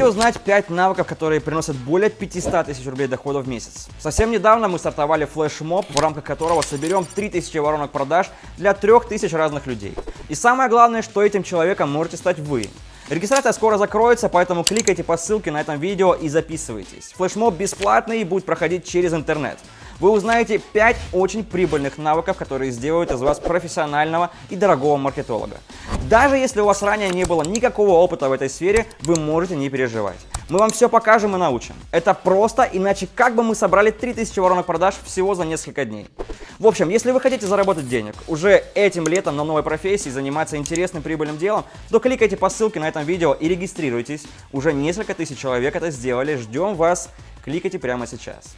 Хотите узнать 5 навыков, которые приносят более 500 тысяч рублей дохода в месяц? Совсем недавно мы стартовали флешмоб, в рамках которого соберем 3000 воронок продаж для 3000 разных людей. И самое главное, что этим человеком можете стать вы. Регистрация скоро закроется, поэтому кликайте по ссылке на этом видео и записывайтесь. Флешмоб бесплатный и будет проходить через интернет. Вы узнаете 5 очень прибыльных навыков, которые сделают из вас профессионального и дорогого маркетолога. Даже если у вас ранее не было никакого опыта в этой сфере, вы можете не переживать. Мы вам все покажем и научим. Это просто, иначе как бы мы собрали 3000 воронок продаж всего за несколько дней. В общем, если вы хотите заработать денег уже этим летом на новой профессии, заниматься интересным прибыльным делом, то кликайте по ссылке на этом видео и регистрируйтесь. Уже несколько тысяч человек это сделали. Ждем вас. Кликайте прямо сейчас.